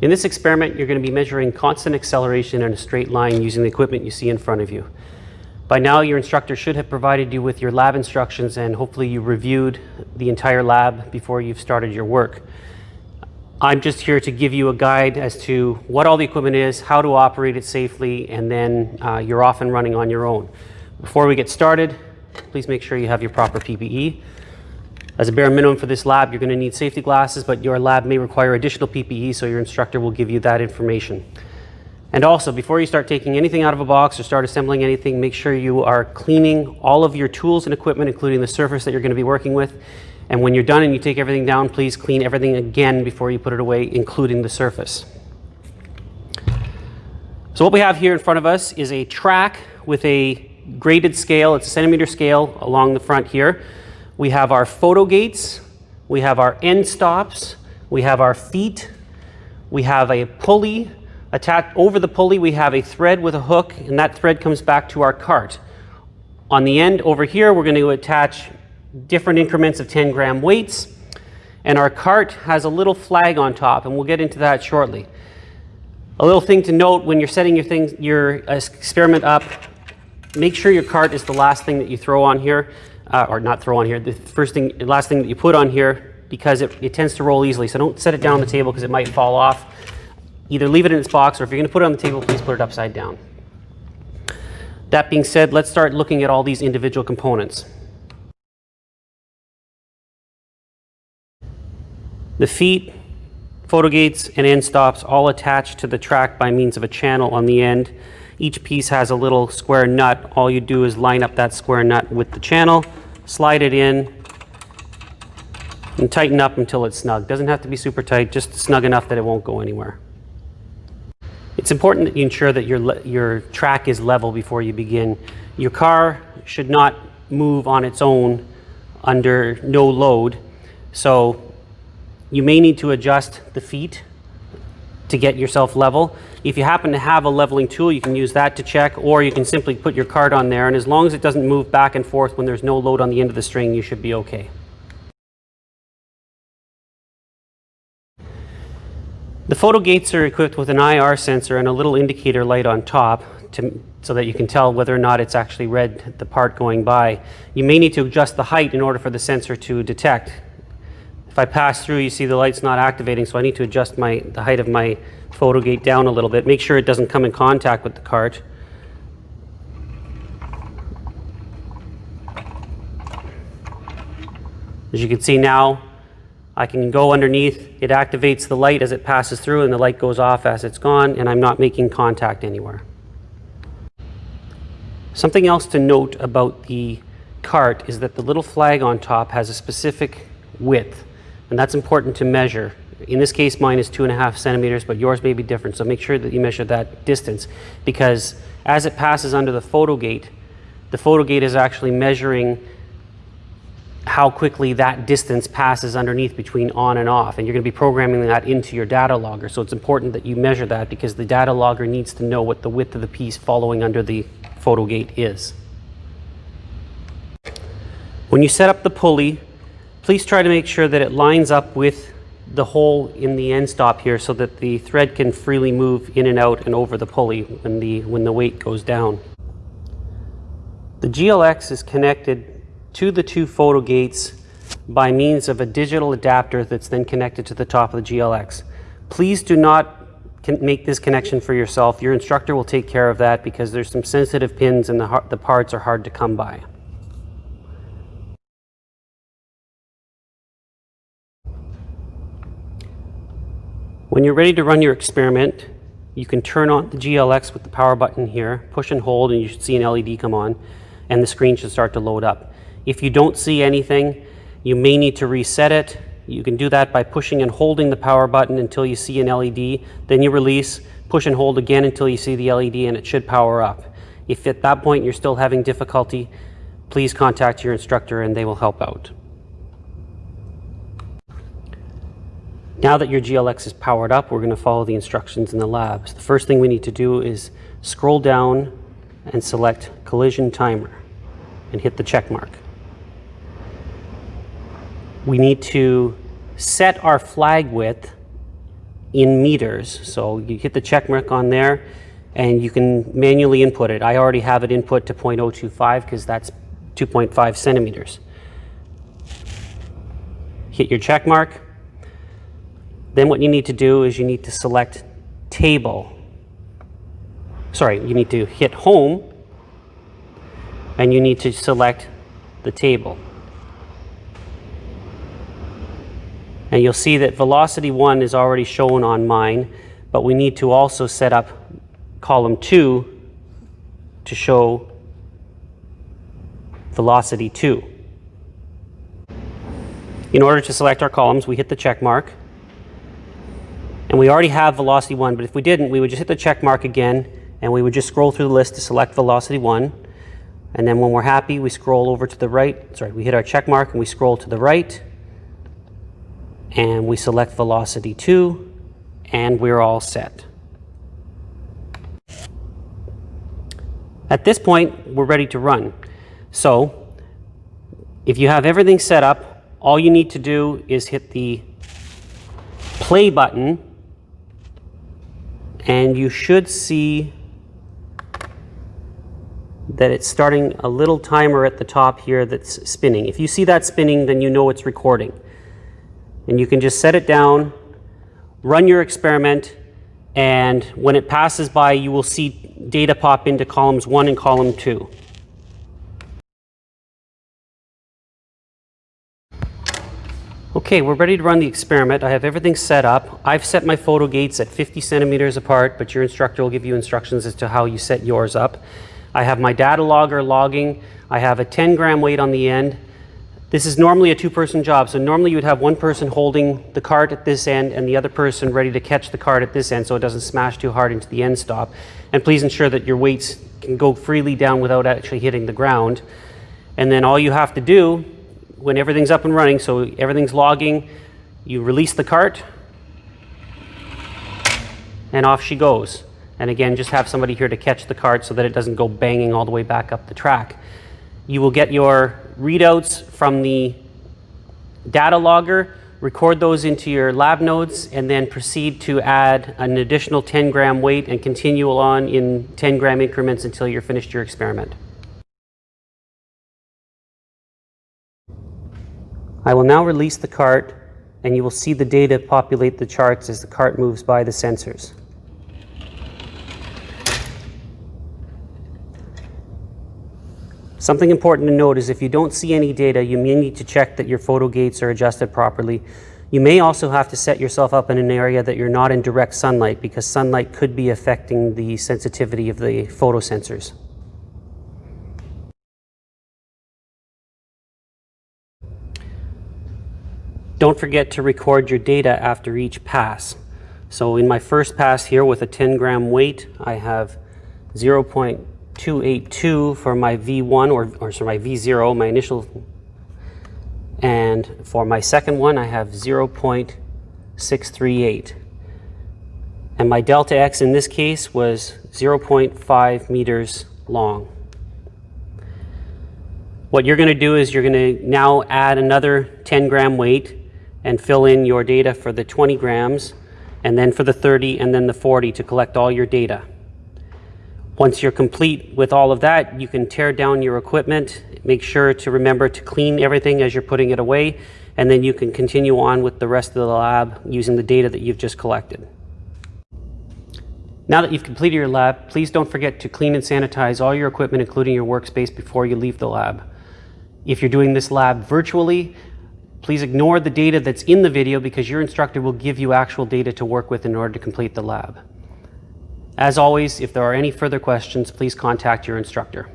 In this experiment, you're going to be measuring constant acceleration in a straight line using the equipment you see in front of you. By now, your instructor should have provided you with your lab instructions and hopefully you reviewed the entire lab before you've started your work. I'm just here to give you a guide as to what all the equipment is, how to operate it safely, and then uh, you're off and running on your own. Before we get started, please make sure you have your proper PPE. As a bare minimum for this lab, you're going to need safety glasses, but your lab may require additional PPE, so your instructor will give you that information. And also, before you start taking anything out of a box or start assembling anything, make sure you are cleaning all of your tools and equipment, including the surface that you're going to be working with. And when you're done and you take everything down, please clean everything again before you put it away, including the surface. So what we have here in front of us is a track with a graded scale. It's a centimeter scale along the front here. We have our photo gates, we have our end stops, we have our feet, we have a pulley. Attached over the pulley, we have a thread with a hook, and that thread comes back to our cart. On the end over here, we're going to attach different increments of 10 gram weights, and our cart has a little flag on top, and we'll get into that shortly. A little thing to note when you're setting your, thing, your uh, experiment up, make sure your cart is the last thing that you throw on here uh, or not throw on here, the first thing, last thing that you put on here because it, it tends to roll easily. So don't set it down on the table because it might fall off. Either leave it in its box or if you're going to put it on the table, please put it upside down. That being said, let's start looking at all these individual components. The feet, photo gates, and end stops all attached to the track by means of a channel on the end. Each piece has a little square nut. All you do is line up that square nut with the channel, slide it in, and tighten up until it's snug. Doesn't have to be super tight, just snug enough that it won't go anywhere. It's important that you ensure that your, your track is level before you begin. Your car should not move on its own under no load. So you may need to adjust the feet to get yourself level. If you happen to have a leveling tool, you can use that to check, or you can simply put your card on there, and as long as it doesn't move back and forth when there's no load on the end of the string, you should be okay. The photo gates are equipped with an IR sensor and a little indicator light on top to, so that you can tell whether or not it's actually read the part going by. You may need to adjust the height in order for the sensor to detect if I pass through, you see the light's not activating, so I need to adjust my, the height of my photo gate down a little bit. Make sure it doesn't come in contact with the cart. As you can see now, I can go underneath, it activates the light as it passes through and the light goes off as it's gone and I'm not making contact anywhere. Something else to note about the cart is that the little flag on top has a specific width and that's important to measure. In this case, mine is two and a half centimeters, but yours may be different. So make sure that you measure that distance because as it passes under the photo gate, the photo gate is actually measuring how quickly that distance passes underneath between on and off. And you're going to be programming that into your data logger. So it's important that you measure that because the data logger needs to know what the width of the piece following under the photo gate is. When you set up the pulley, Please try to make sure that it lines up with the hole in the end stop here so that the thread can freely move in and out and over the pulley when the, when the weight goes down. The GLX is connected to the two photo gates by means of a digital adapter that's then connected to the top of the GLX. Please do not make this connection for yourself. Your instructor will take care of that because there's some sensitive pins and the, the parts are hard to come by. When you're ready to run your experiment, you can turn on the GLX with the power button here, push and hold, and you should see an LED come on, and the screen should start to load up. If you don't see anything, you may need to reset it. You can do that by pushing and holding the power button until you see an LED, then you release, push and hold again until you see the LED, and it should power up. If at that point you're still having difficulty, please contact your instructor and they will help out. Now that your GLX is powered up, we're going to follow the instructions in the labs. The first thing we need to do is scroll down and select collision timer and hit the check mark. We need to set our flag width in meters. So you hit the check mark on there and you can manually input it. I already have it input to 0.025 because that's 2.5 centimeters. Hit your check mark. Then what you need to do is you need to select table. Sorry, you need to hit home and you need to select the table. And you'll see that velocity 1 is already shown on mine, but we need to also set up column 2 to show velocity 2. In order to select our columns, we hit the check mark. And we already have velocity 1, but if we didn't, we would just hit the check mark again, and we would just scroll through the list to select velocity 1. And then when we're happy, we scroll over to the right. Sorry, we hit our check mark and we scroll to the right and we select velocity 2 and we're all set. At this point, we're ready to run. So if you have everything set up, all you need to do is hit the play button and you should see that it's starting a little timer at the top here that's spinning. If you see that spinning, then you know it's recording and you can just set it down, run your experiment, and when it passes by, you will see data pop into columns one and column two. Okay, we're ready to run the experiment. I have everything set up. I've set my photo gates at 50 centimeters apart, but your instructor will give you instructions as to how you set yours up. I have my data logger logging. I have a 10 gram weight on the end. This is normally a two-person job, so normally you would have one person holding the cart at this end and the other person ready to catch the cart at this end so it doesn't smash too hard into the end stop. And please ensure that your weights can go freely down without actually hitting the ground. And then all you have to do when everything's up and running, so everything's logging, you release the cart and off she goes. And again, just have somebody here to catch the cart so that it doesn't go banging all the way back up the track. You will get your readouts from the data logger, record those into your lab notes, and then proceed to add an additional 10 gram weight and continue on in 10 gram increments until you're finished your experiment. I will now release the cart and you will see the data populate the charts as the cart moves by the sensors. Something important to note is if you don't see any data, you may need to check that your photo gates are adjusted properly. You may also have to set yourself up in an area that you're not in direct sunlight because sunlight could be affecting the sensitivity of the photo Don't forget to record your data after each pass. So in my first pass here with a 10 gram weight, I have 0. 282 for my V1 or, or sorry, my V0, my initial. And for my second one, I have 0.638. And my delta X in this case was 0.5 meters long. What you're going to do is you're going to now add another 10 gram weight and fill in your data for the 20 grams and then for the 30 and then the 40 to collect all your data. Once you're complete with all of that, you can tear down your equipment. Make sure to remember to clean everything as you're putting it away, and then you can continue on with the rest of the lab using the data that you've just collected. Now that you've completed your lab, please don't forget to clean and sanitize all your equipment, including your workspace, before you leave the lab. If you're doing this lab virtually, please ignore the data that's in the video because your instructor will give you actual data to work with in order to complete the lab. As always, if there are any further questions, please contact your instructor.